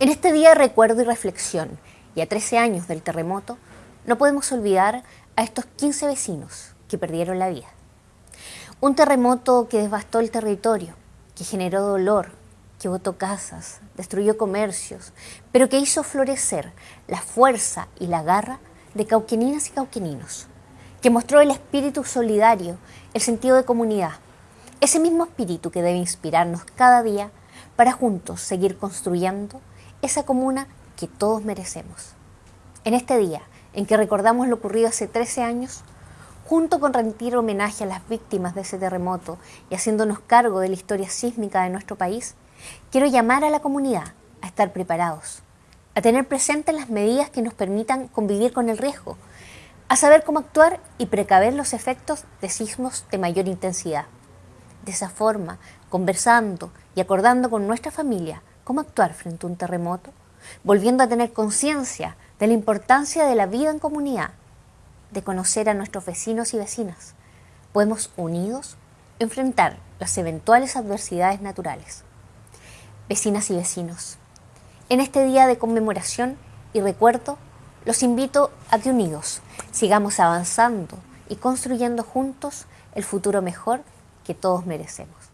En este día de recuerdo y reflexión, y a 13 años del terremoto, no podemos olvidar a estos 15 vecinos que perdieron la vida. Un terremoto que devastó el territorio, que generó dolor, que botó casas, destruyó comercios, pero que hizo florecer la fuerza y la garra de cauqueninas y cauqueninos, que mostró el espíritu solidario, el sentido de comunidad, ese mismo espíritu que debe inspirarnos cada día para juntos seguir construyendo esa comuna que todos merecemos. En este día, en que recordamos lo ocurrido hace 13 años, junto con rendir homenaje a las víctimas de ese terremoto y haciéndonos cargo de la historia sísmica de nuestro país, quiero llamar a la comunidad a estar preparados, a tener presentes las medidas que nos permitan convivir con el riesgo, a saber cómo actuar y precaver los efectos de sismos de mayor intensidad. De esa forma, conversando y acordando con nuestra familia cómo actuar frente a un terremoto, volviendo a tener conciencia de la importancia de la vida en comunidad, de conocer a nuestros vecinos y vecinas, podemos unidos enfrentar las eventuales adversidades naturales. Vecinas y vecinos, en este día de conmemoración y recuerdo, los invito a que unidos sigamos avanzando y construyendo juntos el futuro mejor que todos merecemos.